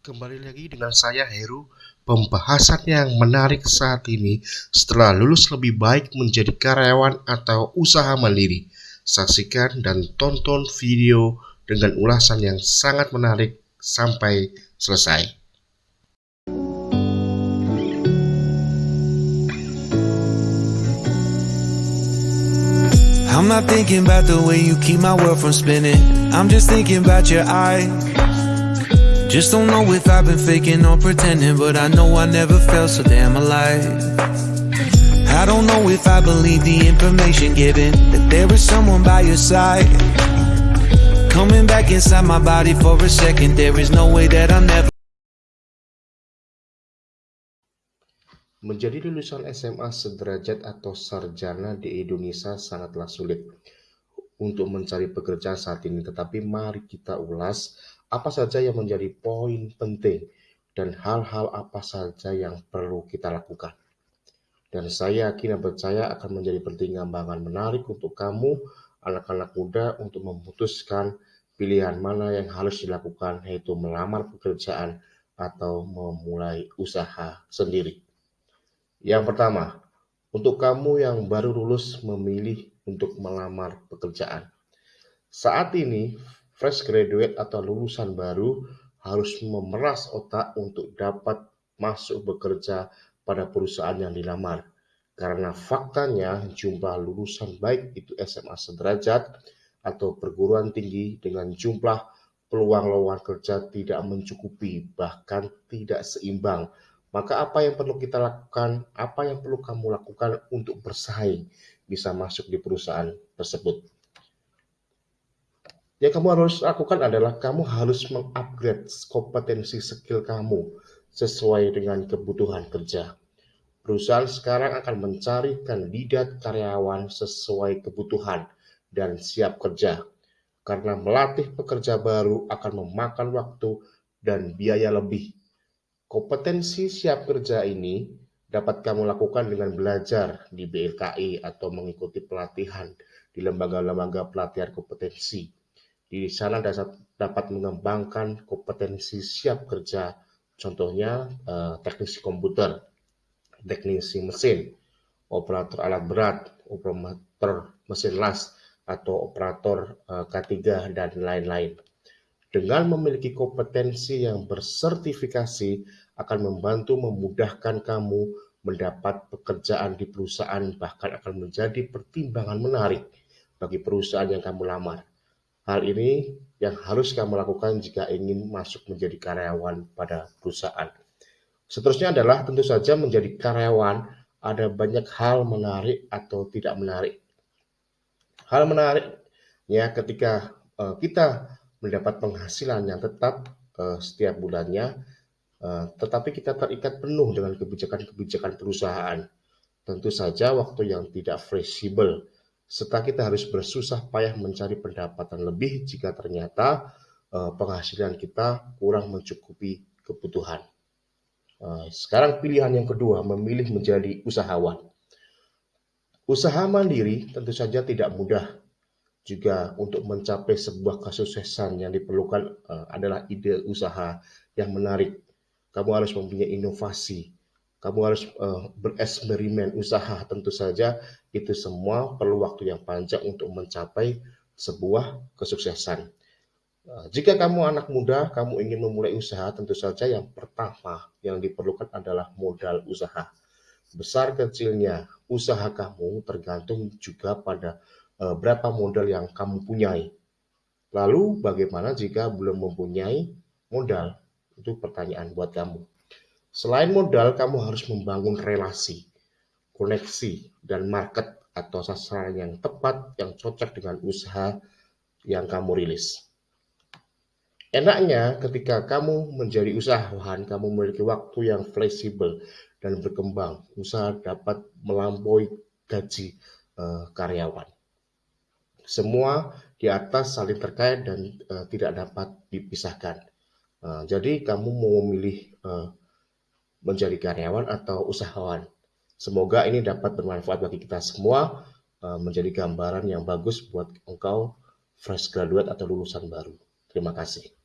Kembali lagi dengan saya Heru. Pembahasan yang menarik saat ini setelah lulus lebih baik menjadi karyawan atau usaha mandiri. Saksikan dan tonton video dengan ulasan yang sangat menarik sampai selesai. I'm not thinking about the way you keep my world from spinning. I'm just thinking about your eyes. Just don't know if I've been faking or pretending, but I know I never felt so damn alive. I don't know if I believe the information given that there is someone by your side. Coming back inside my body for a second, there is no way that I'll never. Menjadi lulusan SMA sederajat atau sarjana di Indonesia sangatlah sulit untuk mencari pekerjaan saat ini, tetapi mari kita ulas apa saja yang menjadi poin penting dan hal-hal apa saja yang perlu kita lakukan. Dan saya yakin dan percaya akan menjadi pertimbangan menarik untuk kamu, anak-anak muda, untuk memutuskan pilihan mana yang harus dilakukan, yaitu melamar pekerjaan atau memulai usaha sendiri. Yang pertama, untuk kamu yang baru lulus memilih untuk melamar pekerjaan. Saat ini, fresh graduate atau lulusan baru harus memeras otak untuk dapat masuk bekerja pada perusahaan yang dilamar. Karena faktanya jumlah lulusan baik itu SMA sederajat atau perguruan tinggi dengan jumlah peluang lowongan kerja tidak mencukupi, bahkan tidak seimbang. Maka apa yang perlu kita lakukan, apa yang perlu kamu lakukan untuk bersaing bisa masuk di perusahaan tersebut? Yang kamu harus lakukan adalah kamu harus mengupgrade kompetensi skill kamu sesuai dengan kebutuhan kerja. Perusahaan sekarang akan mencari kandidat karyawan sesuai kebutuhan dan siap kerja. Karena melatih pekerja baru akan memakan waktu dan biaya lebih. Kompetensi siap kerja ini dapat kamu lakukan dengan belajar di BLKI atau mengikuti pelatihan di lembaga-lembaga pelatihan kompetensi di sana dapat mengembangkan kompetensi siap kerja, contohnya eh, teknisi komputer, teknisi mesin, operator alat berat, operator mesin las, atau operator eh, K3 dan lain-lain. Dengan memiliki kompetensi yang bersertifikasi akan membantu memudahkan kamu mendapat pekerjaan di perusahaan bahkan akan menjadi pertimbangan menarik bagi perusahaan yang kamu lamar. Hal ini yang harus kamu lakukan jika ingin masuk menjadi karyawan pada perusahaan. Seterusnya adalah tentu saja menjadi karyawan ada banyak hal menarik atau tidak menarik. Hal menarik ya ketika uh, kita mendapat penghasilan yang tetap uh, setiap bulannya, uh, tetapi kita terikat penuh dengan kebijakan-kebijakan perusahaan. Tentu saja waktu yang tidak fleksibel serta kita harus bersusah payah mencari pendapatan lebih jika ternyata uh, penghasilan kita kurang mencukupi kebutuhan. Uh, sekarang pilihan yang kedua, memilih menjadi usahawan. Usaha mandiri tentu saja tidak mudah. Juga untuk mencapai sebuah kesuksesan yang diperlukan adalah ide usaha yang menarik. Kamu harus mempunyai inovasi, kamu harus uh, bereksperimen usaha tentu saja itu semua perlu waktu yang panjang untuk mencapai sebuah kesuksesan. Uh, jika kamu anak muda, kamu ingin memulai usaha, tentu saja yang pertama yang diperlukan adalah modal usaha. Besar kecilnya usaha kamu tergantung juga pada uh, berapa modal yang kamu punyai. Lalu bagaimana jika belum mempunyai modal? Itu pertanyaan buat kamu. Selain modal, kamu harus membangun relasi, koneksi, dan market atau sasaran yang tepat yang cocok dengan usaha yang kamu rilis. Enaknya ketika kamu menjadi usahawan, kamu memiliki waktu yang fleksibel dan berkembang. Usaha dapat melampaui gaji uh, karyawan. Semua di atas saling terkait dan uh, tidak dapat dipisahkan. Uh, jadi kamu mau memilih uh, menjadi karyawan atau usahawan. Semoga ini dapat bermanfaat bagi kita semua, eh, menjadi gambaran yang bagus buat engkau fresh graduate atau lulusan baru. Terima kasih.